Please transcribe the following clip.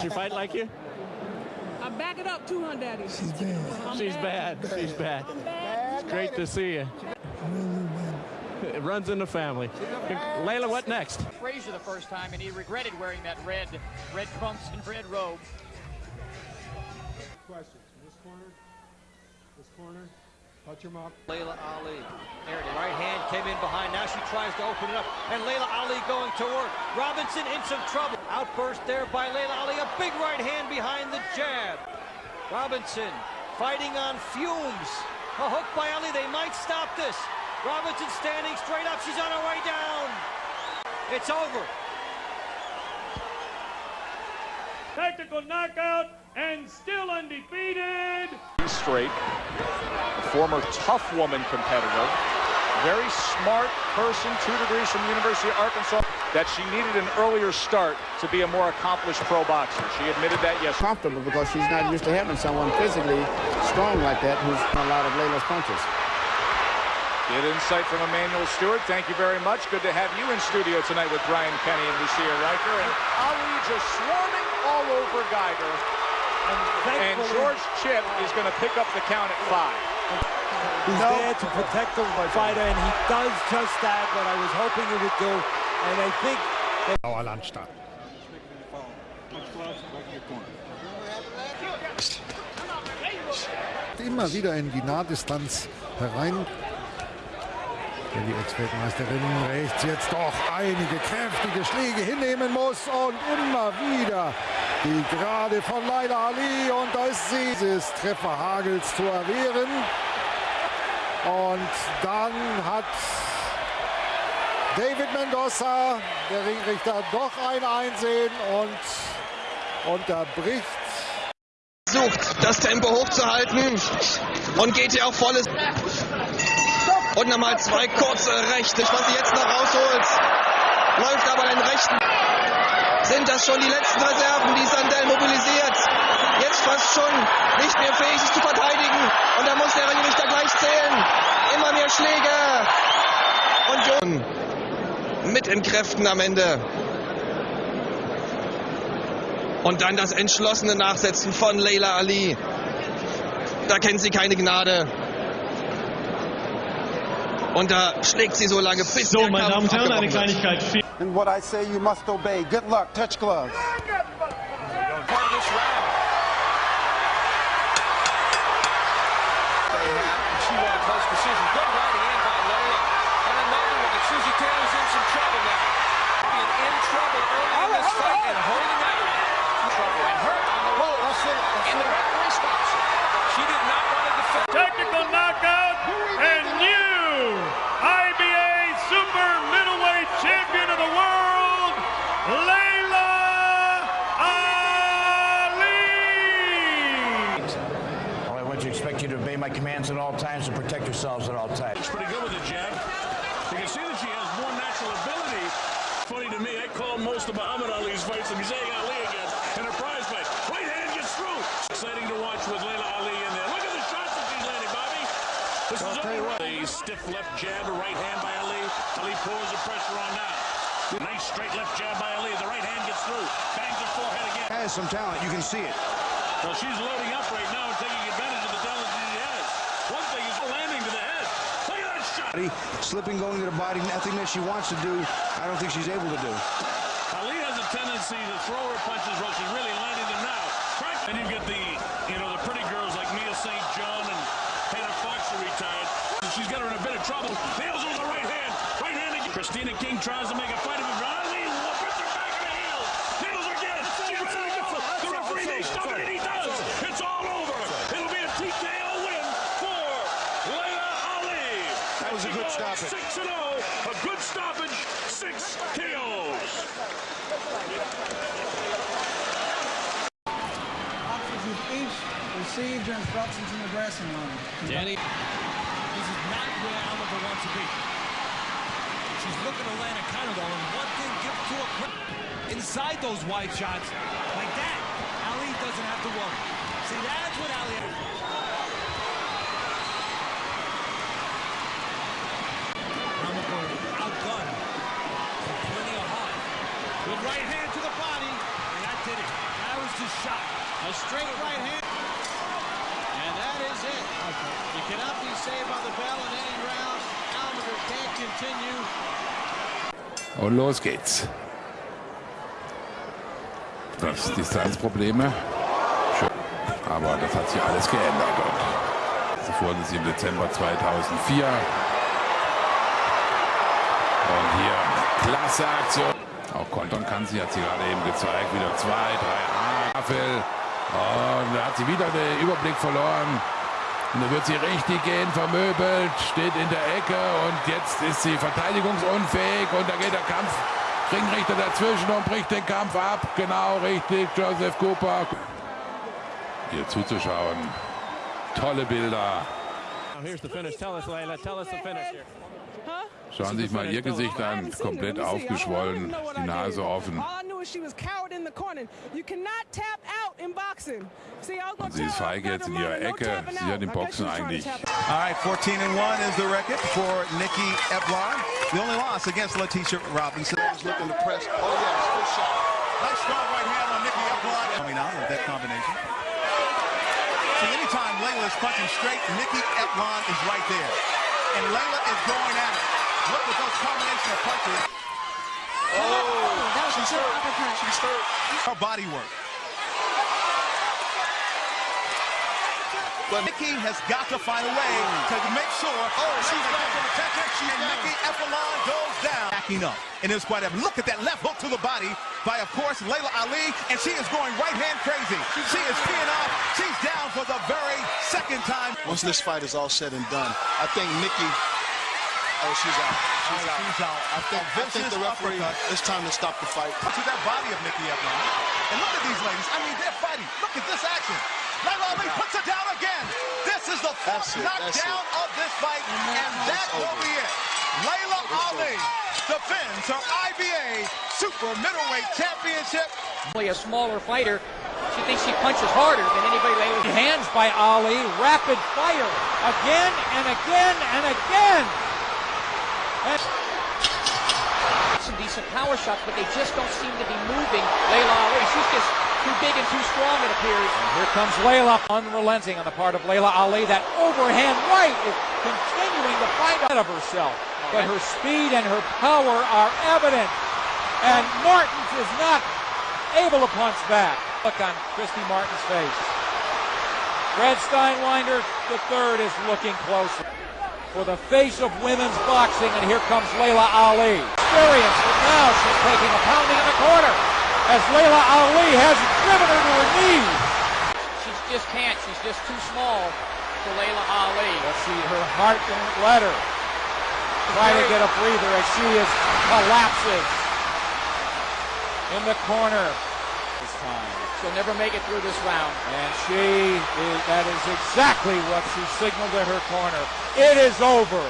She fight like you? I back it up 200 daddy. She's bad. I'm She's bad. She's bad. I'm bad. It's great to see you. It runs in the family. Laila, what next? Frazier the first time, and he regretted wearing that red, red trunks and red robe. Questions. This corner. This corner. Touch him up. Laila Ali. There it is. Right hand came in behind. Now she tries to open it up. And Laila Ali going to work. Robinson in some trouble. Outburst there by Laila Ali. A big right hand behind the jab. Robinson fighting on fumes. A hook by Ali. They might stop this. Robinson standing straight up. She's on her way down. It's over. Tactical knockout and still undefeated. straight, a former tough woman competitor, very smart person, two degrees from the University of Arkansas, that she needed an earlier start to be a more accomplished pro boxer. She admitted that yesterday. comfortable because she's not used to having someone physically strong like that who's a lot of Laila's punches. Good insight from Emanuel Steward. Thank you very much. Good to have you in studio tonight with Brian Kenny and Lucia Rijker. And Ali just swarming all over Geiger. And George Chip is going to pick up the count at five. He's there to protect the fighter, and he does just that, what I was hoping he would do. And I think Dauerlandstadt. Immer wieder in die Nahdistanz herein. Wenn die Ex-Weltmeisterin rechts jetzt doch einige kräftige Schläge hinnehmen muss und immer wieder die Gerade von Laila Ali und da ist sie des Trefferhagels zu erwehren. Und dann hat David Mendoza, der Ringrichter, doch ein Einsehen und unterbricht versucht, das Tempo hochzuhalten und geht hier auch volles. Und nochmal zwei kurze Rechte. Was sie jetzt noch rausholt, läuft aber den Rechten. Sind das schon die letzten Reserven, die Sandell mobilisiert? Jetzt fast schon nicht mehr fähig, sich zu verteidigen. Und da muss der Ringrichter gleich zählen. Immer mehr Schläge. Und Jon mit in Kräften am Ende. Und dann das entschlossene Nachsetzen von Leila Ali. Da kennt sie keine Gnade. Und da schlägt sie so lange, bis So, der meine Kampf Damen und Herren, eine. Kleinigkeit. And what I say you must obey. Good luck. Touch gloves. She won a close decision. Good right hand That she has more natural ability. Funny to me, I call most of Muhammad Ali's fights, and he's saying Ali again in a prize fight. Right hand gets through. Exciting to watch with Laila Ali in there. Look at the shots that she's landing, Bobby. This is over. A stiff left jab, a right hand by Ali. Ali pours the pressure on now. Nice straight left jab by Ali. The right hand gets through. Bangs her forehead again. Has some talent, you can see it. Well, she's loading up right now and taking advantage of the talent that she has. One thing is landing to the head. Shot. Slipping, going to the body, nothing that she wants to do, I don't think she's able to do. Ali has a tendency to throw her punches while she's really landing them now. And you get the, you know, the pretty girls like Mia St. John and Hannah Fox are retired. She's got her in a bit of trouble. Nails on the right hand. Right hand again. Christina King tries to make a fight of it. but Ali puts her back in the heel. Nails her again. She gets it again. The referee may stop it, and he does. It's all over. It'll be a TKO win for Laila Ali. That was a good stoppage. 6 and 0. A good stoppage. Six KOs. Officers each received your instructions in the dressing room. Danny. This is not where Oliver wants to be. She's looking to land a counter though, and one thing give to her. Inside those wide shots, like that, Ali doesn't have to worry. See, that's what Ali. Outgunned. Plenty of heart. With right hand to the body, and that did it. That was shot. A straight right hand. And that is it. You cannot be saved by the bell in any round. Almager can't continue. Und los geht's. Das Distanzprobleme. Aber das hat sich alles geändert. Und zuvor sind sie im Dezember 2004. Und hier, klasse Aktion. Auch kontern kann sie, hat sie gerade eben gezeigt. Wieder zwei, drei Havel. Und da hat sie wieder den Überblick verloren. Und da wird sie richtig gehen, vermöbelt, steht in der Ecke und jetzt ist sie verteidigungsunfähig und da geht der Kampf. Ringrichter dazwischen und bricht den Kampf ab. Genau richtig, Joseph Cooper. Hier zuzuschauen. Tolle Bilder. Now here's the finish. Tell us, Layla. Tell us the finish here. Schauen Sie sich mal ihr Gesicht an, komplett aufgeschwollen, die Nase offen. All I knew is she was coward in the corner. You cannot tap out in boxing. See, I was Und sie ist feige jetzt in ihrer Ecke. Sie hat im Boxen eigentlich. All right, 14 and 1 is the record for Nikki Eplion. The only loss against Letitia Robinson. looking to press. Oh, yes, good shot. Nice strong right hand on Nikki Eplion. Coming out of that combination. See, anytime Laila is punching straight, Nikki Eplion is right there. And Laila is going at it. Look at those combination of punches. Oh, that was she's hurt. Uppercut. She's hurt. Her body work. But Nikki has got to find a way to make sure oh, she's back from attention. She's and Nikki Eplion goes down. Backing up. And it's quite a look at that left hook to the body by, of course, Laila Ali. And she is going right hand crazy. She is peeing off. She's down for the very second time. Once this fight is all said and done, I think Nikki. Oh, she's out. She's, Oh, out. she's out. I think, I think the referee. uppercut. It's time to stop the fight. to that body of Nikki Eplion. And look at these ladies. I mean, they're fighting. Look at this action. Laila Ali puts her down again. This is the fourth it, knockdown of this fight, and that will over. be it. Laila Ali defends her IBA Super Middleweight Championship. Only a smaller fighter. She thinks she punches harder than anybody lately. Hands by Ali, rapid fire, again and again and again. And some decent power shots, but they just don't seem to be moving Laila Ali. She's just too big and too strong, it appears. And here comes Laila, unrelenting on the part of Laila Ali. That overhand right is continuing to fight out of herself. But her speed and her power are evident. And Martins is not able to punch back. Look on Christy Martin's face. Fred Steinwinder, the third, is looking closer. For the face of women's boxing, and here comes Laila Ali. Experience, but now she's taking a pounding in the corner as Laila Ali has driven her to her knees. She just can't. She's just too small for Laila Ali. Let's see, her heart won't let her. Try to get a breather as she is collapses in the corner this time. She'll never make it through this round. And she is, that is exactly what she signaled to her corner. It is over.